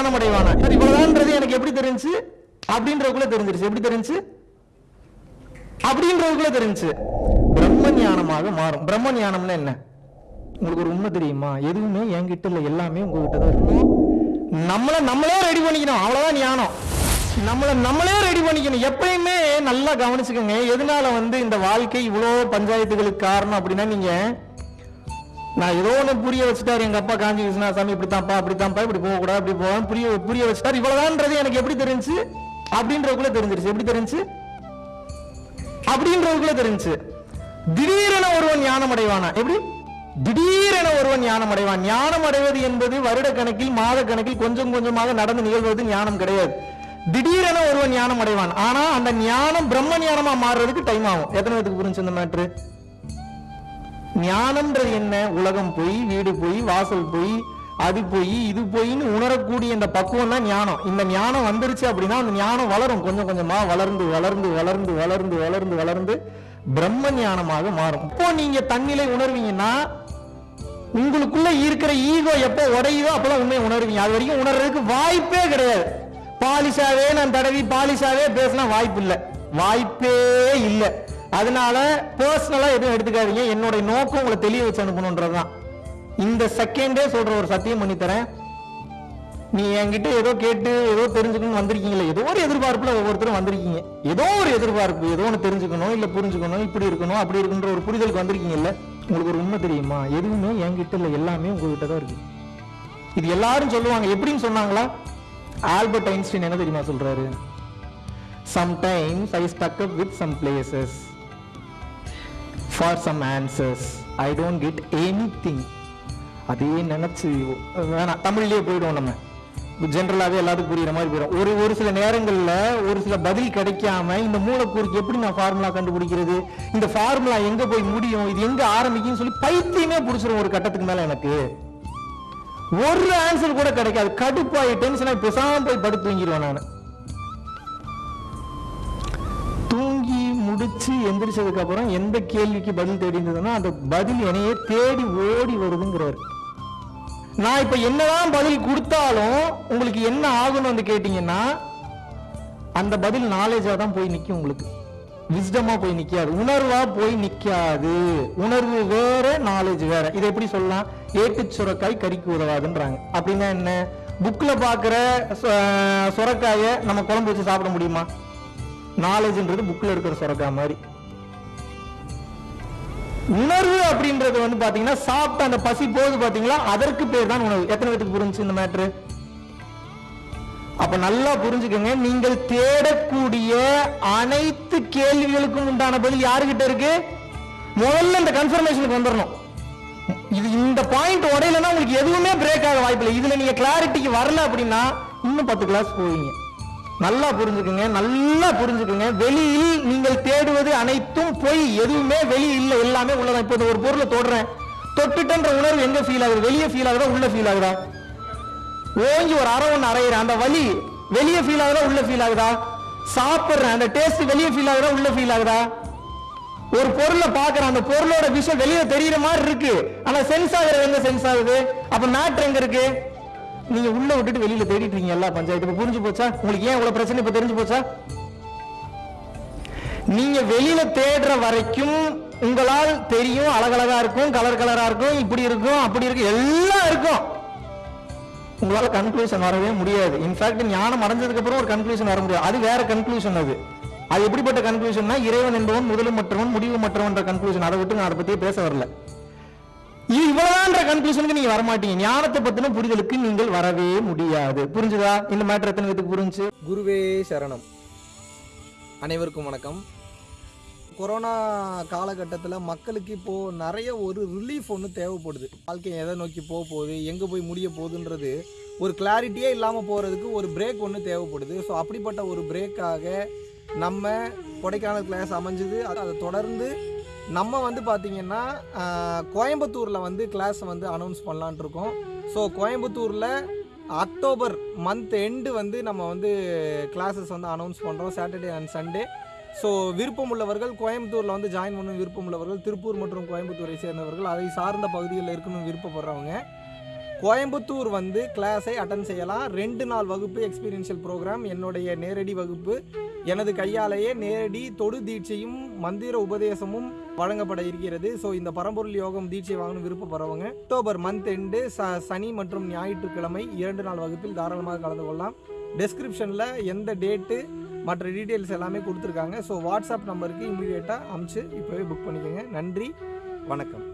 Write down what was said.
ஞானம் அடைவானா சரி இவ்வளவுதான்றது எனக்கு எப்படி தெரிஞ்சு? அப்படின்றதுக்குள்ள தெரிஞ்சிருச்சு. எப்படி தெரிஞ்சு? அப்படின்றதுக்குள்ள தெரிஞ்சு. பிரம்ம ஞானமாக மாறும். பிரம்ம ஞானம்னா என்ன? உங்களுக்கு ஒரு உண்மை தெரியுமா? எதுவுமே என்கிட்ட இல்லை. எல்லாமே உங்ககிட்ட தான் இருக்கும் நம்மளை நம்மளே ரெடி பண்ணிக்கணும். அவ்வளவுதான் ஞானம். நம்மளை நம்மளே ரெடி பண்ணிக்கணும். எப்பயுமே நல்லா கவனிச்சுக்கோங்க. எதனால வந்து இந்த வாழ்க்கை இவ்வளோ பஞ்சாயத்துகளுக்கு காரணம் அப்படின்னா நீங்க நான் ஏதோ ஒன்று புரிய வச்சுட்டாரு. எங்க அப்பா காஞ்சி விஸ்வநாசாமி இப்படித்தான்ப்பா அப்படித்தான்ப்பா இப்படி போகக்கூடாது அப்படி போக புரிய புரிய வச்சுட்டாரு. இவ்வளோதான்றது எனக்கு எப்படி தெரிஞ்சு அப்படின்றதுக்குள்ள தெரிஞ்சிருச்சு. எப்படி தெரிஞ்சு அப்படின்றதுக்குள்ள தெரிஞ்சு திடீரென ஒருவன் ஞானம் அடைவானா எப்படி? திடீரென ஒருவன் ஞானம் அடைவான் ஞானம் அடைவது என்பது வருட கணக்கில் மாத கணக்கில் கொஞ்சம் கொஞ்சமாக நடந்து நிகழ்வது ஞானம் கிடையாது. திடீரென ஒருவன் ஞானம் அடைவான் ஆனா அந்த ஞானம் பிரம்ம ஞானமா மாறுறதுக்கு டைம் ஆகும். எத்தனை பேருக்கு புரிஞ்சு இந்த மேட்ரு ஞானம்ன்றது என்ன? உலகம் போய் வீடு போய் வாசல் போய் அது போய் இது போயின்னு உணரக்கூடிய இந்த பக்குவம் தான் ஞானம். இந்த ஞானம் வந்துருச்சு அப்படின்னா அந்த ஞானம் வளரும். கொஞ்சம் கொஞ்சமா வளர்ந்து வளர்ந்து வளர்ந்து வளர்ந்து வளர்ந்து வளர்ந்து பிரம்ம ஞானமாக மாறும். இப்போ நீங்க தன்னிலை உணர்வீங்கன்னா உங்களுக்குள்ள இருக்கிற ஈகோ எப்போ உடையுதோ அப்பதான் உண்மையை உணர்வீங்க. அது வரைக்கும் உணர்றதுக்கு வாய்ப்பே கிடையாது. பாலிஷாவே நான் தடவி பாலிஷாவே பேசினா வாய்ப்பு இல்லை வாய்ப்பே இல்லை. அதனால பர்சனலா எதுவும் எடுத்துக்காதீங்க. என்னோட நோக்கம் உங்களை தெளிய வச்சு அனுப்பணுன்றதுதான். இந்த செகண்டே சொல்ற ஒரு சத்தியம் பண்ணி தரேன் நீ என்கிட்ட ஏதோ கேட்டு ஏதோ தெரிஞ்சுக்கணும்னு வந்திருக்கீங்களே ஏதோ ஒரு எதிர்பார்ப்புல ஒவ்வொருத்தரும் வந்திருக்கீங்க. ஏதோ ஒரு எதிர்பார்ப்பு ஏதோ ஒன்று தெரிஞ்சுக்கணும் இல்ல புரிஞ்சுக்கணும் இப்படி இருக்கணும் அப்படி இருக்குன்ற ஒரு புரிதலுக்கு வந்திருக்கீங்கல்ல உங்களுக்கு ஒரு உண்மை தெரியுமா? எதுவுமே என்கிட்ட இல்லை எல்லாமே உங்ககிட்ட தான் இருக்கு. இது எல்லாரும் சொல்லுவாங்க. எப்படின்னு சொன்னாங்களா? ஆல்பர்ட் ஐன்ஸ்டீன் என்ன தெரியுமா சொல்றாரு? Sometimes I stuck up with some places for some answers I don't get anything அதே நினச்சி வேணாம் தமிழ்லேயே போயிடுவோம் நம்ம. ஜென்ரலாகவே எல்லாத்துக்கும் புரியுற மாதிரி போயிடும். ஒரு ஒரு சில நேரங்களில் ஒரு சில பதில் கிடைக்காம இந்த மூலக்கூறுக்கு எப்படி நான் ஃபார்முலா கண்டுபிடிக்கிறது? இந்த ஃபார்முலா எங்கே போய் முடியும்? இது எங்கே ஆரம்பிக்கும்னு சொல்லி பைத்தியமே பிடிச்சிரும் ஒரு கட்டத்துக்கு மேலே எனக்கு. ஒரு ஆன்சர் கூட கிடைக்காது. கடுப்பாகி டென்ஷனாக பெசாமல் போய் படுத்து தூங்கிடுவேன் நான். முடிச்சு எந்திரிச்சதுக்கு அப்புறம் எந்த கேள்விக்கு பதில் தேடி இருந்ததுன்னா அந்த பதில் என்னையே தேடி ஓடி வருதுங்கிறாரு. நான் இப்ப என்னதான் பதில் கொடுத்தாலும் உங்களுக்கு என்ன ஆகும்னு வந்து கேட்டீங்கன்னா அந்த பதில் நாலேஜா தான் போய் நிக்கும் உங்களுக்கு. விஸ்டமா போய் நிக்காது. உணர்வா போய் நிக்காது. உணர்வு வேற நாலேஜ் வேற. இதை எப்படி சொல்லலாம்? ஏட்டு சுரக்காய் கறிக்கு உதவாதுன்றாங்க. அப்படின்னா என்ன? புக்ல பாக்குற சுரக்காயை நம்ம குழம்பு வச்சு சாப்பிட முடியுமா? நாலேஜ்ன்றது புக்கில் இருக்கிற சுரக்கா மாதிரி. உணர்வு அப்படின்றது வந்து பாத்தீங்கன்னா சாப்பிட்ட அந்த பசி போகுது பாத்தீங்களா? அதற்கு பேர் தான் உணவு. எத்தனை பேருக்கு புரிஞ்சு இந்த மேட்ரு அப்ப நல்லா புரிஞ்சுக்கங்க நீங்கள் தேடக்கூடிய அனைத்து கேள்விகளுக்கும் உண்டான பதில் யாருகிட்ட இருக்கு? முதல்ல இந்த கன்ஃபர்மேஷனுக்கு வந்துடணும் இது இந்த பாயிண்ட் உடையலன்னா உங்களுக்கு எதுவுமே பிரேக் ஆக வாய்ப்பில்லை. இதுல நீங்க கிளாரிட்டிக்கு வரல அப்படின்னா இன்னும் பத்து கிளாஸ் போவீங்க. நல்லா புரிஞ்சுக்குங்க நல்லா புரிஞ்சுக்குங்க. வெளியில் நீங்கள் தேடுவது அனைத்தும் பொய். எதுவுமே வெளியில் இல்லை எல்லாமே உள்ளதான். இப்போ ஒரு பொருளை தொடுறேன். தொட்டுட்டன்ற உணர்வு எங்க ஃபீல் ஆகுது? வெளியே ஃபீல் ஆகுதா? உள்ள ஃபீல் ஆகுதா? ஓங்கி ஒரு அரை ஒன்று அரைகிறேன் அந்த வலி வெளியே ஃபீல் ஆகுதா? உள்ள ஃபீல் ஆகுதா? சாப்பிட்றேன் அந்த டேஸ்ட் வெளியே ஃபீல் ஆகுதா? உள்ள ஃபீல் ஆகுதா? ஒரு பொருளை பார்க்குறேன் அந்த பொருளோட விஷயம் வெளியே தெரியுற மாதிரி இருக்கு. ஆனா சென்ஸ் ஆகுறது எங்க சென்ஸ் ஆகுது? அப்ப மேட்ரு எங்க இருக்கு? நீங்க உள்ள விட்டுட்டு வெளியில தேடிட்டு இருக்கீங்க எல்லா பஞ்சாயத்து. இப்ப புரிஞ்சு போச்சா? உங்களுக்கு ஏன் இவ்வளவு பிரச்சனை? இப்ப தெரிஞ்சு போச்சா? நீங்க வெளியில தேடுற வரைக்கும் உங்களால் தெரியும் அழகழகா இருக்கும் கலர் கலரா இருக்கும் இப்படி இருக்கும் அப்படி இருக்கும் எல்லாம் இருக்கும். உங்களால கன்க்ளூஷன் வரவே முடியாது. இன்ஃபேக்ட் ஞானம் அடைஞ்சதுக்கு அப்புறம் ஒரு கன்க்ளூஷன் வர முடியாது. அது வேற கன்க்ளூஷன் அது. அது எப்படிப்பட்ட கன்க்ளூஷன்னா இறைவன் என்பவன் முதலும் மற்றவன் முடிவு மற்றவன்ற கன்க்ளூஷன் அதை விட்டு நான் அதை பத்தியே பேச வரல. இது இவ்வளவுதான்ற கன்க்ளூஷனுக்கு நீங்க வரமாட்டீங்க. ஞானத்தை பத்தின புரிதலுக்கு நீங்கள் வரவே முடியாது. புரிஞ்சுதா? இந்த மேட்டர் எத்தனை பேத்துக்கு புரிஞ்சு? குருவே சரணம். அனைவருக்கும் வணக்கம். கொரோனா காலகட்டத்தில் மக்களுக்கு இப்போது நிறைய ஒரு ரிலீஃப் ஒன்று தேவைப்படுது. வாழ்க்கை எதை நோக்கி போக போகுது எங்கே போய் முடிய போகுதுன்றது ஒரு கிளாரிட்டியே இல்லாமல் போகிறதுக்கு ஒரு பிரேக் ஒன்று தேவைப்படுது. ஸோ அப்படிப்பட்ட ஒரு பிரேக்காக நம்ம கொடைக்கானல் கிளாஸ் அமைஞ்சது. அது- அதை தொடர்ந்து நம்ம வந்து பார்த்திங்கன்னா கோயம்புத்தூரில் வந்து கிளாஸ் வந்து அனௌன்ஸ் பண்ணலான் இருக்கோம். ஸோ கோயம்புத்தூரில் அக்டோபர் மந்த் எண்டு வந்து நம்ம வந்து கிளாஸஸ் வந்து அனௌன்ஸ் பண்ணுறோம் சாட்டர்டே அண்ட் சண்டே ஸோ விருப்பம் உள்ளவர்கள் கோயம்புத்தூரில் வந்து ஜாயின் பண்ணும் விருப்பம் உள்ளவர்கள் திருப்பூர் மற்றும் கோயம்புத்தூரை சேர்ந்தவர்கள் அதை சார்ந்த பகுதிகளில் இருக்கணும் விருப்பப்படுறவங்க. கோயம்புத்தூர் வந்து கிளாஸை அட்டன் செய்யலாம். ரெண்டு நாள் வகுப்பு எக்ஸ்பீரியன்ஷியல் ப்ரோக்ராம் என்னுடைய நேரடி வகுப்பு. எனது கையாலேயே நேரடி தொடு தீட்சையும் மந்திர உபதேசமும் வழங்கப்பட இருக்கிறது. ஸோ இந்த பரம்பொருள் யோகம் தீட்சை வாங்கணும் விருப்பப்படுறவங்க. அக்டோபர் மந்த் எண்டு ச சனி மற்றும் ஞாயிற்றுக்கிழமை இரண்டு நாள் வகுப்பில் தாராளமாக கலந்து கொள்ளலாம். டெஸ்கிரிப்ஷனில் எந்த டேட்டு மற்ற டீட்டெயில்ஸ் எல்லாமே கொடுத்துருக்காங்க. ஸோ வாட்ஸ்அப் நம்பருக்கு இமீடியட்டாக அமுச்சு இப்போவே புக் பண்ணிக்கோங்க. நன்றி. வணக்கம்.